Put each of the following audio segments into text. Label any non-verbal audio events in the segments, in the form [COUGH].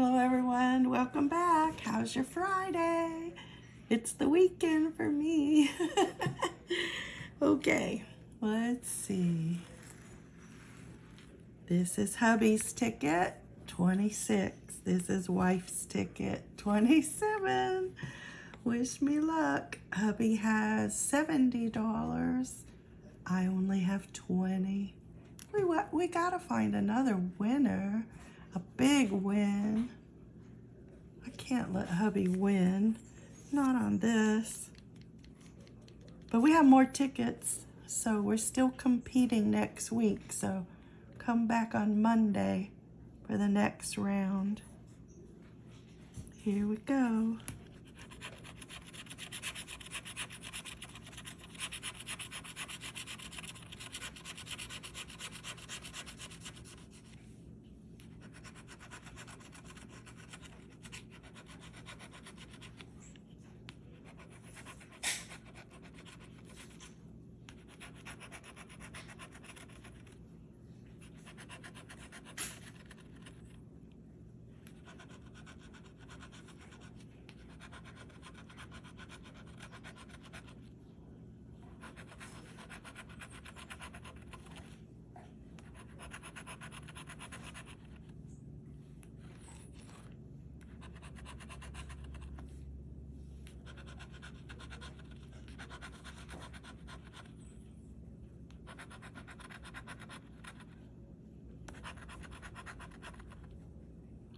Hello everyone, welcome back. How's your Friday? It's the weekend for me. [LAUGHS] okay, let's see. This is hubby's ticket, 26. This is wife's ticket, 27. Wish me luck. Hubby has $70. I only have 20. We, we gotta find another winner. A big win. I can't let hubby win. Not on this. But we have more tickets. So we're still competing next week. So come back on Monday for the next round. Here we go.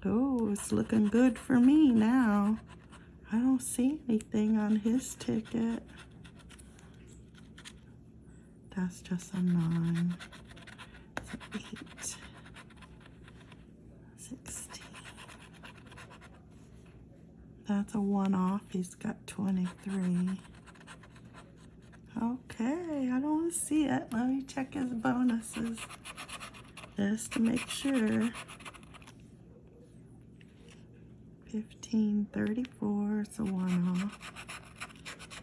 Oh, it's looking good for me now. I don't see anything on his ticket. That's just a nine. It's an eight. 16. That's a one off. He's got 23. Okay, I don't see it. Let me check his bonuses just to make sure. 15, 34, so one off.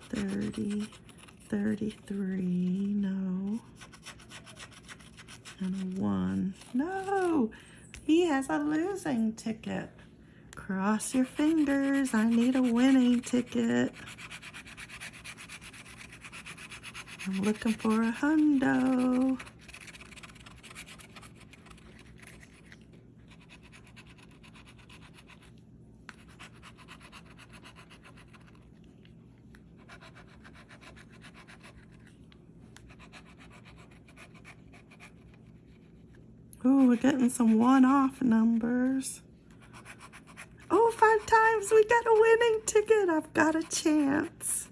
30, 33, no. And a one. No! He has a losing ticket. Cross your fingers. I need a winning ticket. I'm looking for a hundo. Oh, we're getting some one-off numbers. Oh, five times. We got a winning ticket. I've got a chance.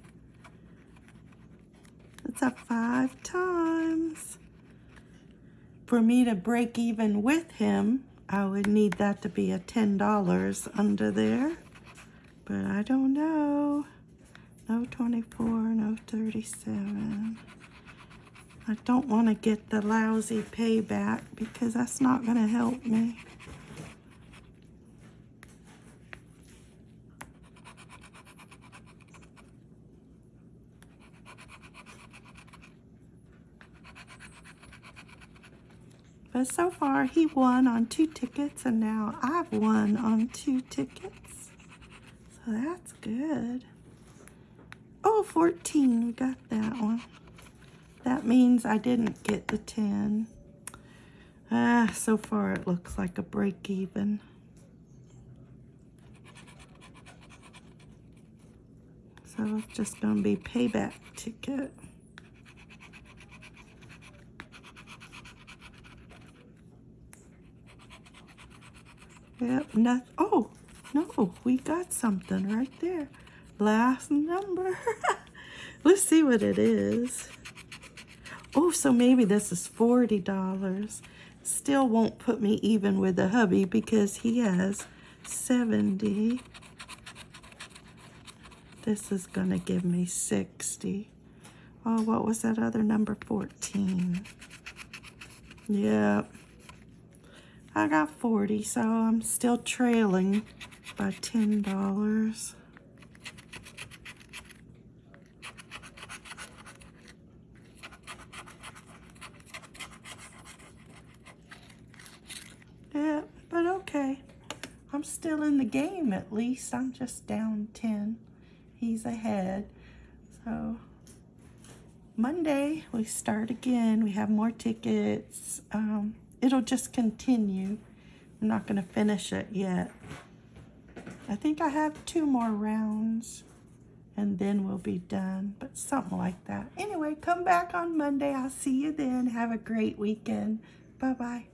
It's a five times. For me to break even with him, I would need that to be a $10 under there. But I don't know. No 24, no 37. I don't want to get the lousy payback because that's not going to help me. But so far, he won on two tickets, and now I've won on two tickets. So that's good. Oh, 14, we got that one. That means I didn't get the 10. Ah, so far it looks like a break even. So it's just going to be payback ticket. Yep, not, oh, no, we got something right there. Last number. [LAUGHS] Let's see what it is. Oh, so maybe this is $40. Still won't put me even with the hubby because he has 70. This is going to give me 60. Oh, what was that other number? 14. Yep. I got 40, so I'm still trailing by $10. Yeah, but okay. I'm still in the game at least. I'm just down 10. He's ahead. So Monday we start again. We have more tickets. Um, it'll just continue. I'm not going to finish it yet. I think I have two more rounds and then we'll be done, but something like that. Anyway, come back on Monday. I'll see you then. Have a great weekend. Bye-bye.